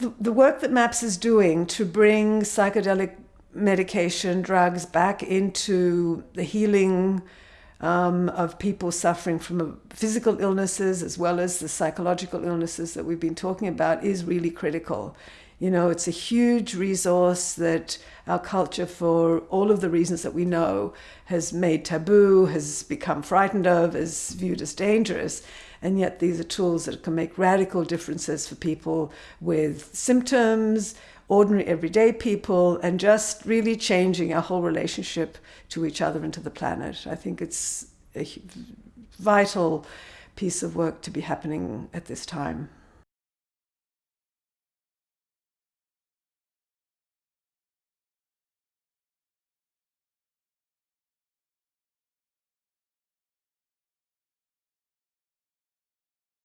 the, the work that MAPS is doing to bring psychedelic medication, drugs back into the healing um, of people suffering from physical illnesses as well as the psychological illnesses that we've been talking about is really critical. You know, it's a huge resource that our culture, for all of the reasons that we know, has made taboo, has become frightened of, is viewed as dangerous. And yet, these are tools that can make radical differences for people with symptoms, ordinary everyday people, and just really changing our whole relationship to each other and to the planet. I think it's a vital piece of work to be happening at this time.